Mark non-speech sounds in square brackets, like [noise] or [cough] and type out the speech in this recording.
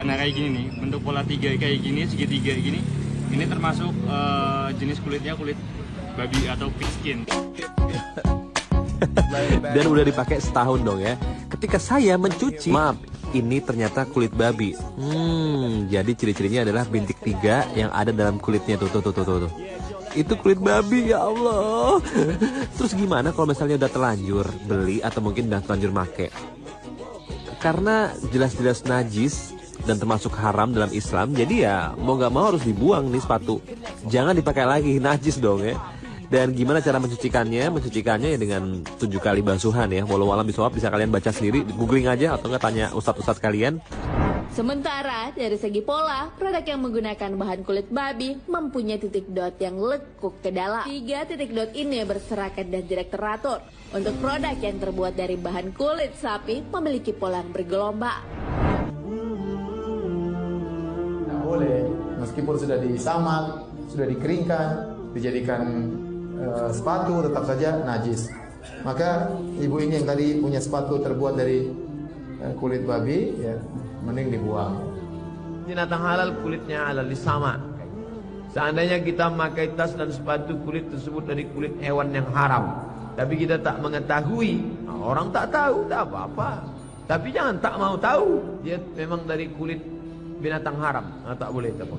Nah kayak gini nih, bentuk pola tiga kayak gini, segitiga gini, ini termasuk eh, jenis kulitnya kulit babi atau pig skin. [laughs] Dan udah dipakai setahun dong ya. Ketika saya mencuci, maaf, ini ternyata kulit babi. Hmm, jadi ciri-cirinya adalah bintik tiga yang ada dalam kulitnya tuh tuh tuh tuh tuh. tuh. Itu kulit babi ya Allah. [laughs] Terus gimana kalau misalnya udah terlanjur beli atau mungkin udah terlanjur make? Karena jelas-jelas najis dan termasuk haram dalam Islam, jadi ya mau nggak mau harus dibuang nih sepatu. Jangan dipakai lagi, najis dong ya. Dan gimana cara mencucikannya? Mencucikannya ya dengan tujuh kali basuhan ya. Walau alam bisawab bisa kalian baca sendiri, googling aja atau nggak tanya ustadz-ustadz kalian. Sementara dari segi pola, produk yang menggunakan bahan kulit babi mempunyai titik dot yang lekuk ke dalam. Tiga titik dot ini berserakat dan tidak teratur. Untuk produk yang terbuat dari bahan kulit sapi memiliki pola yang bergelombang. Meskipun sudah disamak, sudah dikeringkan, dijadikan eh, sepatu, tetap saja najis. Maka ibu ini yang tadi punya sepatu terbuat dari eh, kulit babi, ya mending dibuang. Binatang halal kulitnya halal sama. Seandainya kita memakai tas dan sepatu kulit tersebut dari kulit hewan yang haram, tapi kita tak mengetahui, nah, orang tak tahu, tak apa-apa. Tapi jangan tak mau tahu, dia memang dari kulit binatang haram, nah, tak boleh tak.